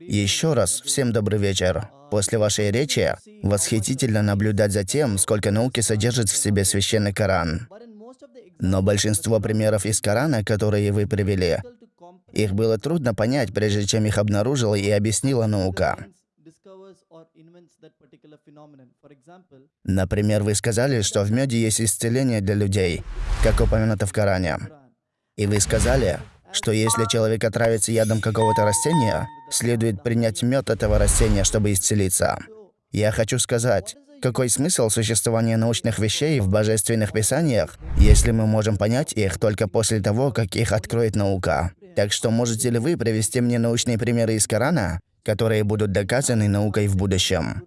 Еще раз, всем добрый вечер. После вашей речи восхитительно наблюдать за тем, сколько науки содержит в себе священный Коран. Но большинство примеров из Корана, которые вы привели, их было трудно понять, прежде чем их обнаружила и объяснила наука. Например, вы сказали, что в меде есть исцеление для людей, как упомянуто в Коране. И вы сказали, что если человек отравится ядом какого-то растения, следует принять мед этого растения, чтобы исцелиться. Я хочу сказать, какой смысл существования научных вещей в божественных писаниях, если мы можем понять их только после того, как их откроет наука? Так что можете ли вы привести мне научные примеры из Корана, которые будут доказаны наукой в будущем?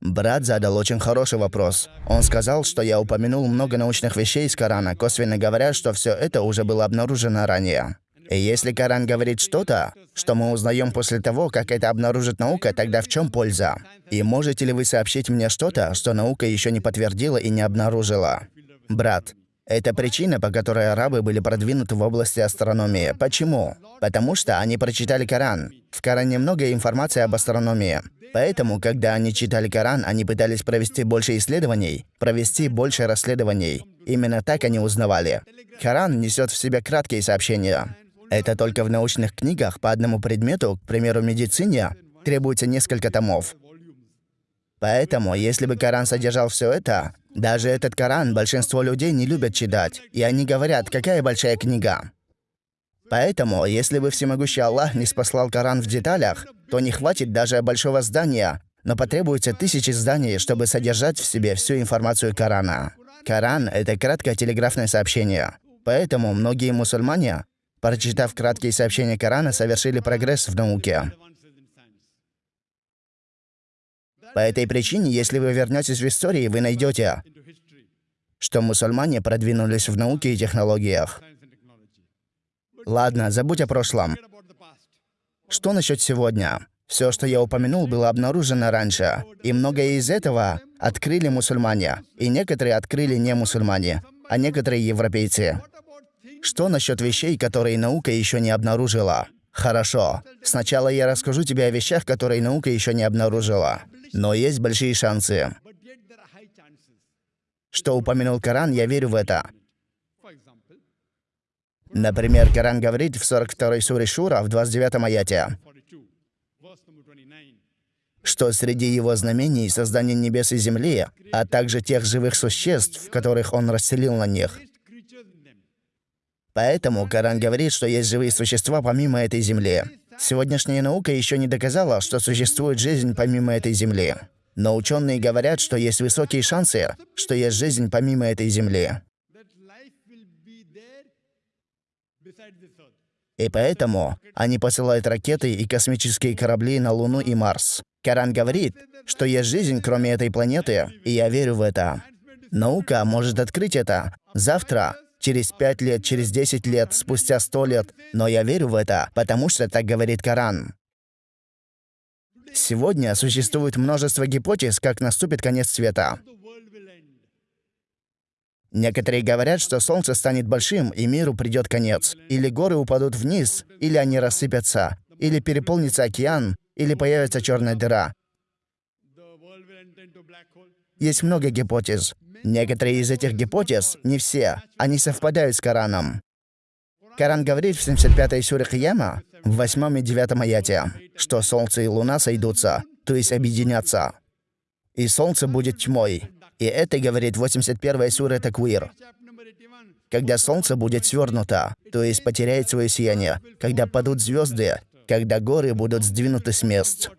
Брат задал очень хороший вопрос. Он сказал, что я упомянул много научных вещей из Корана, косвенно говоря, что все это уже было обнаружено ранее. И если Коран говорит что-то, что мы узнаем после того, как это обнаружит наука, тогда в чем польза? И можете ли вы сообщить мне что-то, что наука еще не подтвердила и не обнаружила? Брат, это причина, по которой арабы были продвинуты в области астрономии. Почему? Потому что они прочитали Коран. В Коране много информации об астрономии. Поэтому, когда они читали Коран, они пытались провести больше исследований, провести больше расследований. Именно так они узнавали. Коран несет в себе краткие сообщения. Это только в научных книгах по одному предмету, к примеру, медицине, требуется несколько томов. Поэтому, если бы Коран содержал все это, даже этот Коран большинство людей не любят читать, и они говорят, какая большая книга. Поэтому, если бы всемогущий Аллах не спаслал Коран в деталях, то не хватит даже большого здания, но потребуется тысячи зданий, чтобы содержать в себе всю информацию Корана. Коран — это краткое телеграфное сообщение. Поэтому многие мусульмане, прочитав краткие сообщения Корана, совершили прогресс в науке. По этой причине, если вы вернетесь в историю, вы найдете, что мусульмане продвинулись в науке и технологиях. Ладно, забудь о прошлом. Что насчет сегодня? Все, что я упомянул, было обнаружено раньше, и многое из этого открыли мусульмане, и некоторые открыли не мусульмане, а некоторые европейцы. Что насчет вещей, которые наука еще не обнаружила? Хорошо. Сначала я расскажу тебе о вещах, которые наука еще не обнаружила. Но есть большие шансы. Что упомянул Коран, я верю в это. Например, Коран говорит в 42 суре Шура, в 29 аяте, что среди его знамений создание небес и земли, а также тех живых существ, которых он расселил на них. Поэтому Коран говорит, что есть живые существа помимо этой земли. Сегодняшняя наука еще не доказала, что существует жизнь помимо этой Земли. Но ученые говорят, что есть высокие шансы, что есть жизнь помимо этой Земли. И поэтому они посылают ракеты и космические корабли на Луну и Марс. Коран говорит, что есть жизнь, кроме этой планеты, и я верю в это. Наука может открыть это завтра, через пять лет, через десять лет, спустя сто лет. Но я верю в это, потому что так говорит Коран. Сегодня существует множество гипотез, как наступит конец света. Некоторые говорят, что Солнце станет большим, и миру придет конец. Или горы упадут вниз, или они рассыпятся, или переполнится океан, или появится черная дыра. Есть много гипотез. Некоторые из этих гипотез, не все, они совпадают с Кораном. Коран говорит в 75-й суре Кияма, в 8 и 9 аяте, что Солнце и Луна сойдутся, то есть объединятся. И Солнце будет тьмой, и это говорит 81 сура Таквир. Когда солнце будет свернуто, то есть потеряет свое сияние, когда падут звезды, когда горы будут сдвинуты с мест.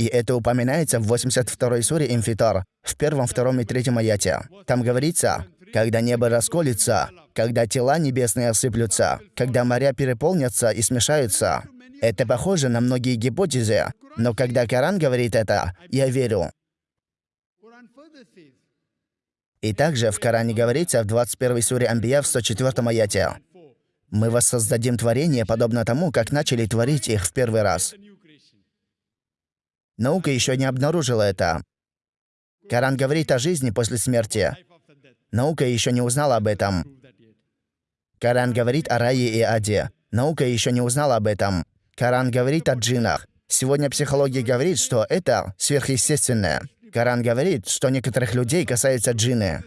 И это упоминается в 82 суре Инфитар, в первом, втором и третьем аяте. Там говорится, когда небо расколется, когда тела небесные осыплются, когда моря переполнятся и смешаются. Это похоже на многие гипотезы, но когда Коран говорит это, я верю. И также в Коране говорится в 21 суре Амбия в 104 аяте. «Мы воссоздадим творение, подобно тому, как начали творить их в первый раз». Наука еще не обнаружила это. Коран говорит о жизни после смерти. Наука еще не узнала об этом. Коран говорит о рае и аде. Наука еще не узнала об этом. Коран говорит о джинах. Сегодня психология говорит, что это сверхъестественное. Коран говорит, что некоторых людей касается джинны.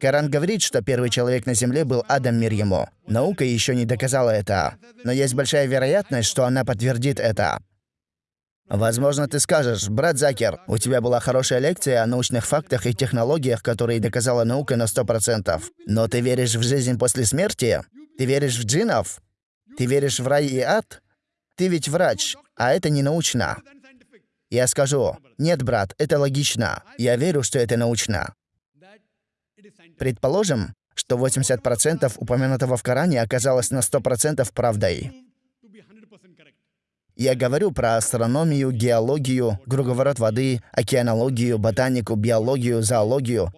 Коран говорит, что первый человек на Земле был Адам мир. Наука еще не доказала это. Но есть большая вероятность, что она подтвердит это. Возможно, ты скажешь, брат Закер, у тебя была хорошая лекция о научных фактах и технологиях, которые доказала наука на 100%. Но ты веришь в жизнь после смерти? Ты веришь в джинов? Ты веришь в рай и ад? Ты ведь врач, а это не научно. Я скажу, нет, брат, это логично. Я верю, что это научно. Предположим, что 80% упомянутого в Коране оказалось на 100% правдой. Я говорю про астрономию, геологию, круговорот воды, океанологию, ботанику, биологию, зоологию.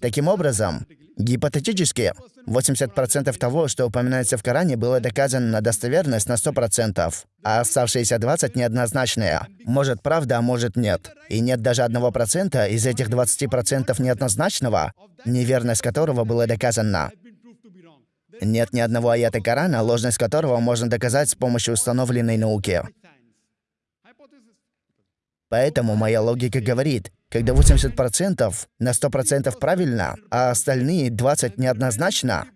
Таким образом, гипотетически, 80% того, что упоминается в Коране, было доказано на достоверность на 100%, а оставшиеся 20% неоднозначные. Может правда, а может нет. И нет даже 1% из этих 20% неоднозначного, неверность которого была доказана. Нет ни одного аята Корана, ложность которого можно доказать с помощью установленной науки. Поэтому моя логика говорит, когда 80% на 100% правильно, а остальные 20% неоднозначно,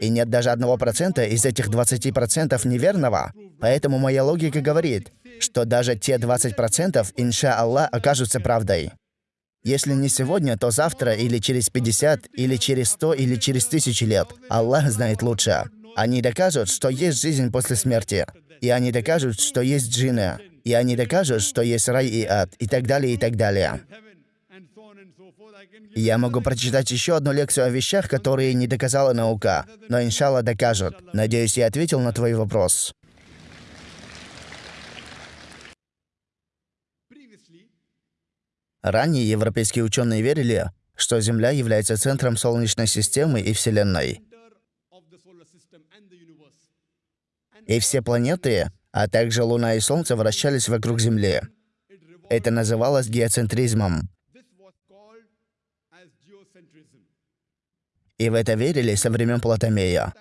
и нет даже одного процента из этих 20% неверного, поэтому моя логика говорит, что даже те 20% инша Аллах окажутся правдой. Если не сегодня, то завтра, или через 50, или через 100, или через тысячи лет. Аллах знает лучше. Они докажут, что есть жизнь после смерти. И они докажут, что есть джинны. И они докажут, что есть рай и ад. И так далее, и так далее. Я могу прочитать еще одну лекцию о вещах, которые не доказала наука, но иншалла докажут. Надеюсь, я ответил на твой вопрос. Ранее европейские ученые верили, что Земля является центром Солнечной системы и Вселенной. И все планеты, а также Луна и Солнце вращались вокруг Земли. Это называлось геоцентризмом. И в это верили со времен Платомея,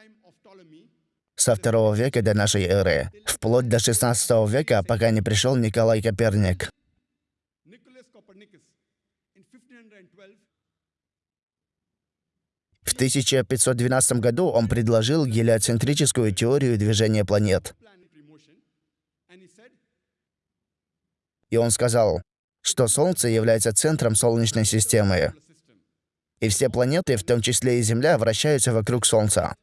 со второго века до нашей эры, вплоть до 16 века, пока не пришел Николай Коперник. В 1512 году он предложил гелиоцентрическую теорию движения планет. И он сказал, что Солнце является центром Солнечной системы. И все планеты, в том числе и Земля, вращаются вокруг Солнца.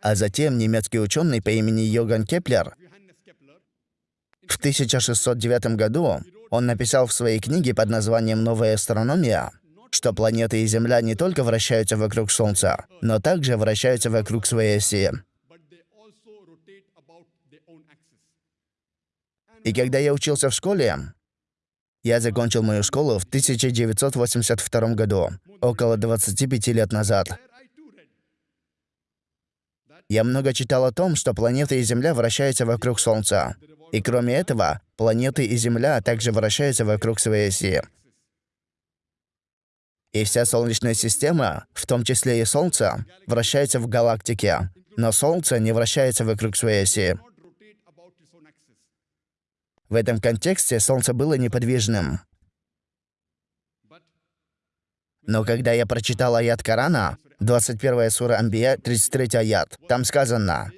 А затем немецкий ученый по имени Йоган Кеплер в 1609 году он написал в своей книге под названием «Новая астрономия», что планеты и Земля не только вращаются вокруг Солнца, но также вращаются вокруг своей оси. И когда я учился в школе, я закончил мою школу в 1982 году, около 25 лет назад. Я много читал о том, что планеты и Земля вращаются вокруг Солнца. И кроме этого, планеты и Земля также вращаются вокруг своей оси. И вся Солнечная система, в том числе и Солнце, вращается в галактике. Но Солнце не вращается вокруг своей оси. В этом контексте Солнце было неподвижным. Но когда я прочитал аят Корана, 21 сура Амбия, 33 аят, там сказано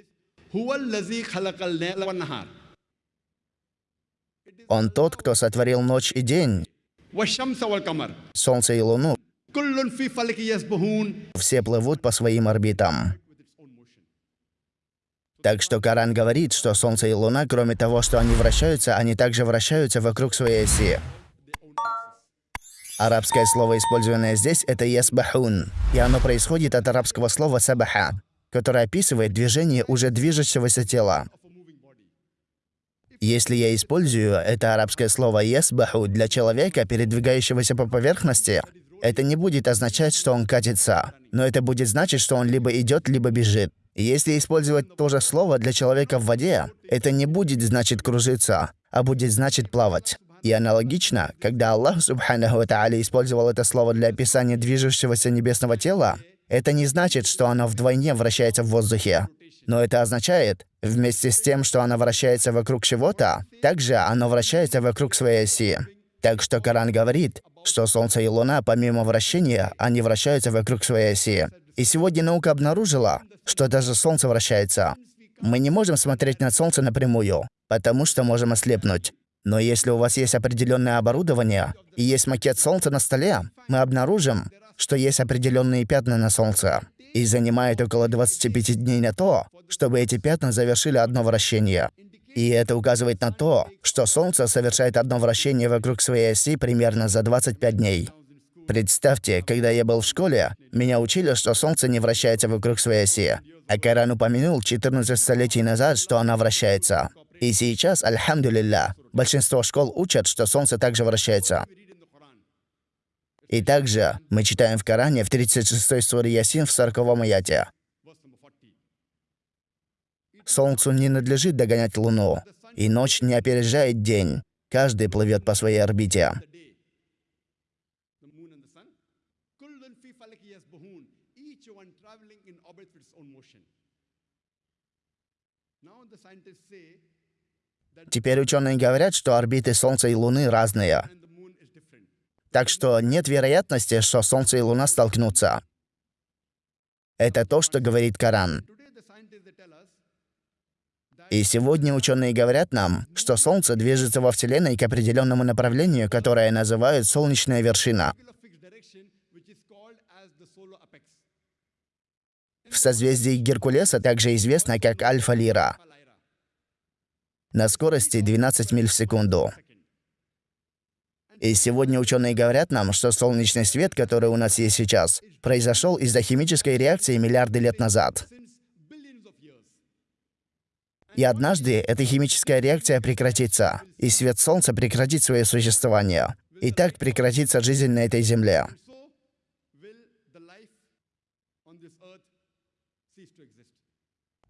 он тот, кто сотворил ночь и день, солнце и луну. Все плывут по своим орбитам. Так что Коран говорит, что Солнце и Луна, кроме того, что они вращаются, они также вращаются вокруг своей оси. Арабское слово, использованное здесь, это «ясбахун», и оно происходит от арабского слова «сабаха», которое описывает движение уже движущегося тела. Если я использую это арабское слово «ясбаху» для человека, передвигающегося по поверхности, это не будет означать, что он катится, но это будет значить, что он либо идет, либо бежит. Если использовать то же слово для человека в воде, это не будет значит кружиться, а будет значит плавать. И аналогично, когда Аллах Субханаху Ва Тааля использовал это слово для описания движущегося небесного тела, это не значит, что оно вдвойне вращается в воздухе. Но это означает, вместе с тем, что оно вращается вокруг чего-то, также оно вращается вокруг своей оси. Так что Коран говорит, что Солнце и Луна, помимо вращения, они вращаются вокруг своей оси. И сегодня наука обнаружила, что даже Солнце вращается. Мы не можем смотреть на Солнце напрямую, потому что можем ослепнуть. Но если у вас есть определенное оборудование и есть макет Солнца на столе, мы обнаружим, что есть определенные пятна на Солнце. И занимает около 25 дней на то, чтобы эти пятна завершили одно вращение. И это указывает на то, что Солнце совершает одно вращение вокруг своей оси примерно за 25 дней. Представьте, когда я был в школе, меня учили, что Солнце не вращается вокруг своей оси. А Коран упомянул 14 столетий назад, что она вращается. И сейчас, альхамдулилля, большинство школ учат, что Солнце также вращается. И также мы читаем в Коране в 36 суре Ясин в 40 аяте. Солнцу не надлежит догонять Луну, и ночь не опережает день. Каждый плывет по своей орбите. Теперь ученые говорят, что орбиты Солнца и Луны разные. Так что нет вероятности, что Солнце и Луна столкнутся. Это то, что говорит Коран. И сегодня ученые говорят нам, что Солнце движется во Вселенной к определенному направлению, которое называют солнечная вершина. В созвездии Геркулеса также известно как Альфа-Лира на скорости 12 миль в секунду. И сегодня ученые говорят нам, что солнечный свет, который у нас есть сейчас, произошел из-за химической реакции миллиарды лет назад. И однажды эта химическая реакция прекратится, и свет Солнца прекратит свое существование. И так прекратится жизнь на этой Земле.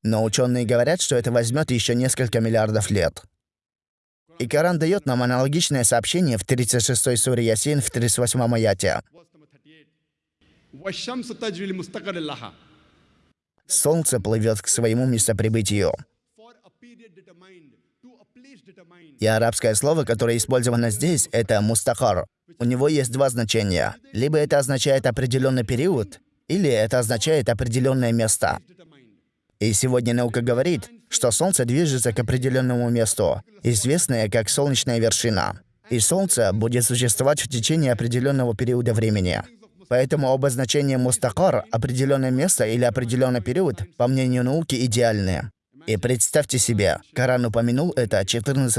Но ученые говорят, что это возьмет еще несколько миллиардов лет. И Коран дает нам аналогичное сообщение в 36 суре Ясин в 38 аяте. Солнце плывет к своему местоприбытию. И арабское слово, которое использовано здесь, это мустахар. У него есть два значения. Либо это означает определенный период, или это означает определенное место. И сегодня наука говорит, что Солнце движется к определенному месту, известное как солнечная вершина. И Солнце будет существовать в течение определенного периода времени. Поэтому обозначение мустакар, определенное место или определенный период, по мнению науки, идеальны. И представьте себе, Коран упомянул это 14